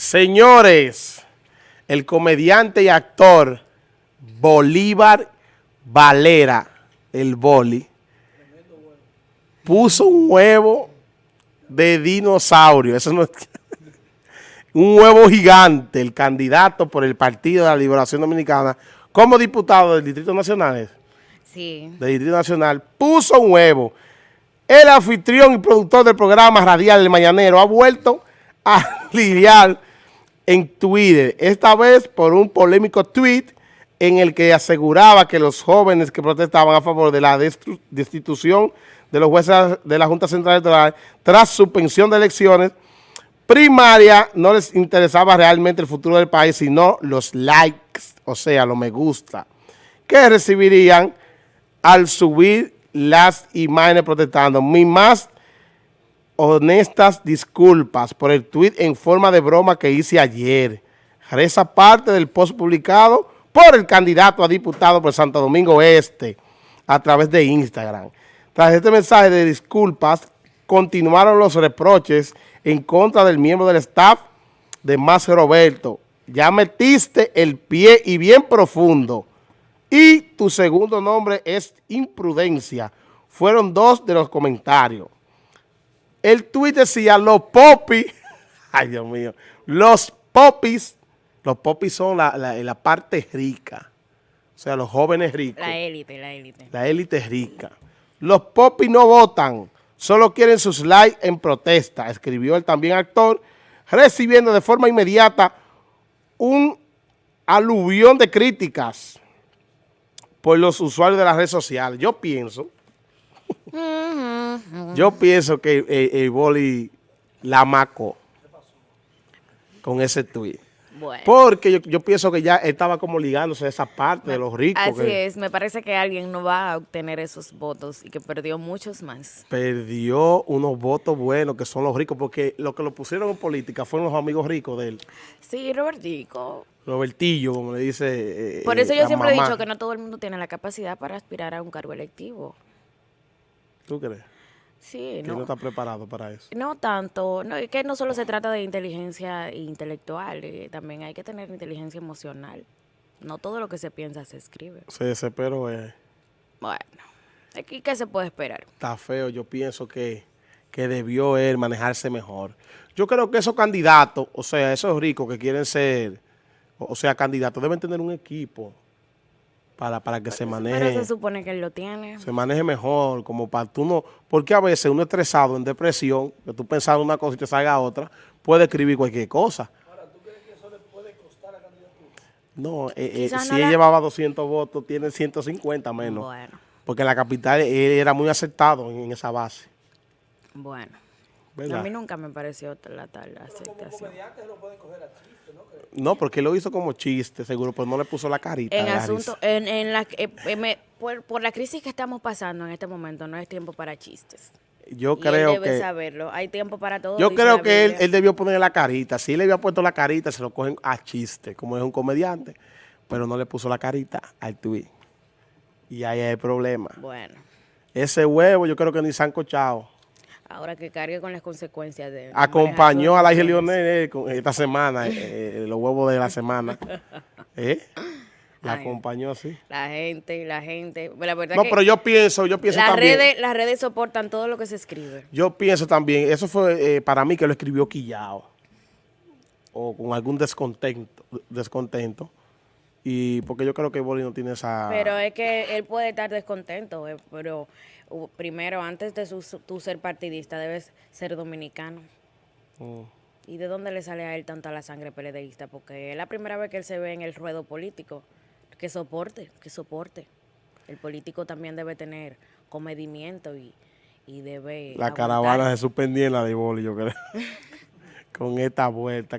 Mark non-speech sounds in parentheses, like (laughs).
Señores, el comediante y actor Bolívar Valera, el boli, puso un huevo de dinosaurio. Eso no es (laughs) un huevo gigante, el candidato por el Partido de la Liberación Dominicana, como diputado del Distrito Nacional, sí. del Distrito Nacional, puso un huevo. El anfitrión y productor del programa radial El Mañanero ha vuelto a (laughs) lidiar en Twitter, esta vez por un polémico tweet en el que aseguraba que los jóvenes que protestaban a favor de la destitución de los jueces de la Junta Central Electoral tras suspensión de elecciones primaria no les interesaba realmente el futuro del país, sino los likes, o sea, los me gusta, que recibirían al subir las imágenes protestando. Mi más honestas disculpas por el tweet en forma de broma que hice ayer. Esa parte del post publicado por el candidato a diputado por Santo Domingo Este a través de Instagram. Tras este mensaje de disculpas, continuaron los reproches en contra del miembro del staff de Más Roberto. Ya metiste el pie y bien profundo. Y tu segundo nombre es imprudencia. Fueron dos de los comentarios el tuit decía, los popis, (laughs) ay Dios mío, los popis, los popis son la, la, parte rica, o sea, los jóvenes ricos. La élite, la élite. La élite rica. Los popis no votan, solo quieren sus likes en protesta, escribió el también actor, recibiendo de forma inmediata un aluvión de críticas por los usuarios de las redes sociales. Yo pienso yo pienso que el, eh, eh, boli la macó con ese tweet. Porque yo, pienso que ya estaba como ligándose a esa parte de los ricos. Así es, me parece que alguien no va a obtener esos votos y que perdió muchos más. Perdió unos votos buenos que son los ricos, porque lo que lo pusieron en política fueron los amigos ricos de él. Sí, Robertico. Robertillo, como le dice eh, Por eso yo siempre he dicho que no todo el mundo tiene la capacidad para aspirar a un cargo electivo. ¿Tú crees? Sí, que no, está preparado para eso. No tanto, no, es que no solo se trata de inteligencia intelectual, eh, también hay que tener inteligencia emocional. No todo lo que se piensa se escribe. Se desesperó. Eh. Bueno, aquí qué se puede esperar. Está feo, yo pienso que, que debió él manejarse mejor. Yo creo que esos candidatos, o sea, esos ricos que quieren ser, o sea, candidatos, deben tener un equipo para, para que se maneje. Pero se supone que él lo tiene. Se maneje mejor, como para tú no... Porque a veces uno estresado, en depresión, que tú pensando una cosa y te salga otra, puede escribir cualquier cosa. Ahora, ¿tú crees que eso le puede costar a candidatura? No, eh, eh, si él llevaba 200 votos, tiene 150 menos. Bueno. Porque en la capital él era muy aceptado en, esa base. Bueno. A mí nunca me pareció la tal aceptación. Como comediante lo pueden coger a no, porque lo hizo como chiste, seguro, pues no le puso la carita. En asunto, en, la, eh, eh, por, la crisis que estamos pasando en este momento, no es tiempo para chistes. Yo creo él debe saberlo. Hay tiempo para todo. Yo creo que él, él, debió poner la carita. Si le había puesto la carita, se lo cogen a chiste, como es un comediante. Pero no le puso la carita al tweet. Y ahí hay el problema. Bueno. Ese huevo yo creo que ni se han cochado. Ahora que cargue con las consecuencias de... Acompañó a la eh, esta semana, eh, eh, los huevos de la semana. (laughs) ¿Eh? La acompañó así. La gente, la gente. La verdad no, pero yo pienso, yo pienso las también. Redes, las redes soportan todo lo que se escribe. Yo pienso también, eso fue para mí que lo escribió quillado. O con algún descontento. descontento. Y porque yo creo que Boli no tiene esa... Pero es que él puede estar descontento, pero primero, antes de su, tú ser partidista, debes ser dominicano. Mm. ¿Y de dónde le sale a él tanta la sangre peledeísta? Porque es la primera vez que él se ve en el ruedo político. Que soporte, que soporte. El político también debe tener comedimiento y, y debe... La caravana se suspendía en la de Boli, yo creo. (laughs) Con esta vuelta.